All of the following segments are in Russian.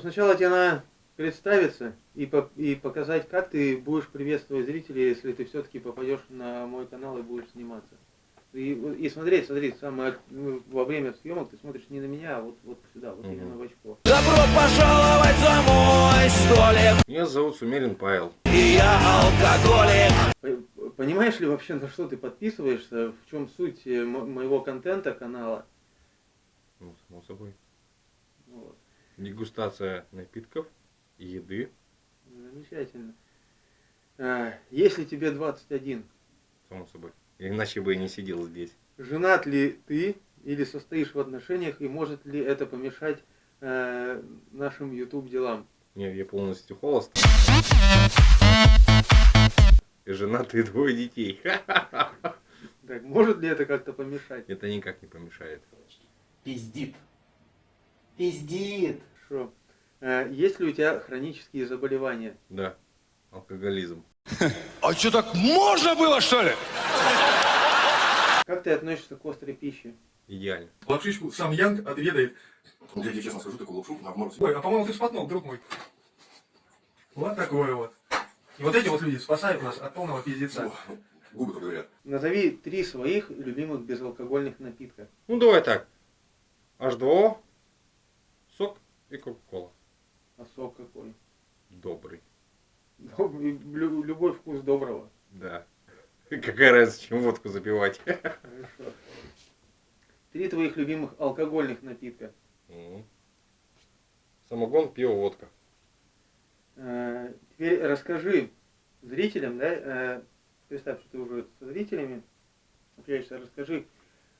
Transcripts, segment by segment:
сначала тебе надо представиться и, по и показать, как ты будешь приветствовать зрителей, если ты все-таки попадешь на мой канал и будешь сниматься. И, и смотреть, смотри, самое, ну, во время съемок ты смотришь не на меня, а вот, вот сюда, вот Мгм. именно в очко. Добро пожаловать за мой столик Меня зовут Сумерин Павел. И я алкоголик По- Понимаешь ли вообще, на что ты подписываешься, в чем суть э, мо- моего контента канала? Ну, само собой. Вот. Дегустация напитков, еды, Замечательно. А, Если тебе 21, само собой. Иначе бы я не сидел здесь. женат ли ты или состоишь в отношениях, и может ли это помешать э, нашим YouTube делам? Не, я полностью холост. И женат и двое детей. Так, может ли это как-то помешать? Это никак не помешает. Пиздит. Пиздит. Хорошо. Э, Есть ли у тебя хронические заболевания? Да, алкоголизм. А что, так можно было, что ли? Как ты относишься к острой пище? Идеально. Лапшичку сам Янг отведает. Я тебе честно скажу, такую лапшу на мороз. Ой, а по-моему ты спотнул, друг мой. Вот такое вот. И вот эти вот люди спасают нас от полного пиздеца. Губы только говорят. Назови три своих любимых безалкогольных напитка. Ну давай так. H2O, сок и Кока-Кола. А сок какой? Добрый. Доб- лю- Любой вкус доброго. Да. Какая разница, чем водку запивать? Хорошо. Три твоих любимых алкогольных напитка. Самогон, пиво, водка. Э, Теперь расскажи зрителям, да, э, представь, что ты уже со зрителями общаешься, расскажи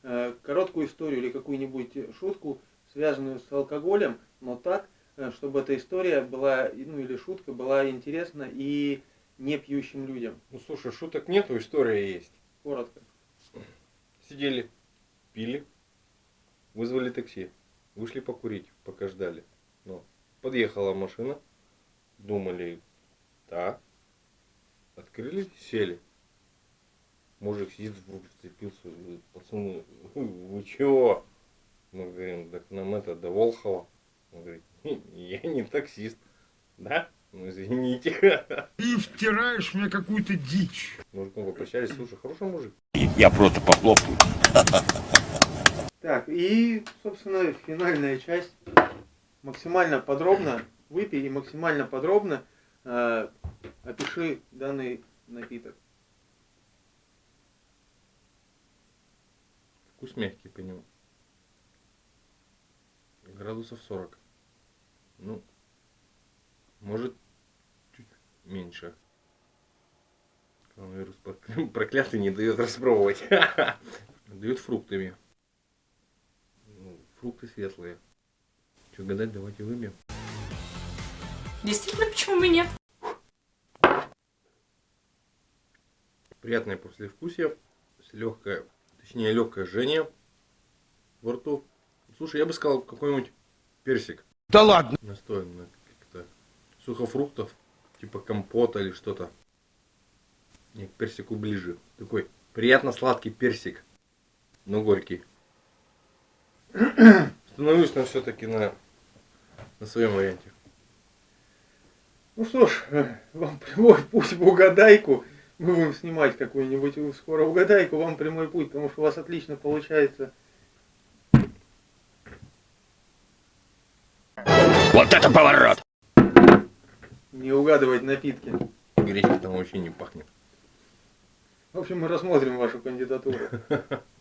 э, короткую историю или какую-нибудь шутку, связанную с алкоголем, но так, э, чтобы эта история была, ну или шутка была интересна и не пьющим людям. Ну слушай, шуток нету, история есть. Коротко. Сидели, пили, вызвали такси, вышли покурить, пока ждали. Ну, подъехала машина, думали, да, открыли, сели. Мужик сидит, в руки вцепился, говорит, пацаны, вы чего? Мы говорим, так нам это до Волхова. Он говорит, «Не, я не таксист. Да? Ну извините. Ты втираешь мне какую-то дичь. Мужиком попрощались, слушай, хороший мужик. Я просто похлопаю Так, и, собственно, финальная часть. Максимально подробно выпей и максимально подробно э, опиши данный напиток. Вкус мягкий по нему. Градусов 40. Ну, может, чуть меньше. Коронавирус прокля- проклятый не дает распробовать. Дает фруктами. Ну, фрукты светлые. Что гадать, давайте выбьем. Действительно, почему бы нет? Приятное послевкусие. С легкое, точнее легкое жжение во рту. Слушай, я бы сказал какой-нибудь персик. Да ладно. Настоен на каких-то сухофруктов, типа компота или что-то. Не, к персику ближе. Такой приятно сладкий персик, но горький. Становлюсь на все-таки на, на своем варианте. Ну что ж, э, вам прямой путь в угадайку. Мы будем снимать какую-нибудь скоро угадайку, вам прямой путь, потому что у вас отлично получается. Вот это поворот Не угадывать напитки. Гречка там вообще не пахнет. В общем, мы рассмотрим вашу кандидатуру.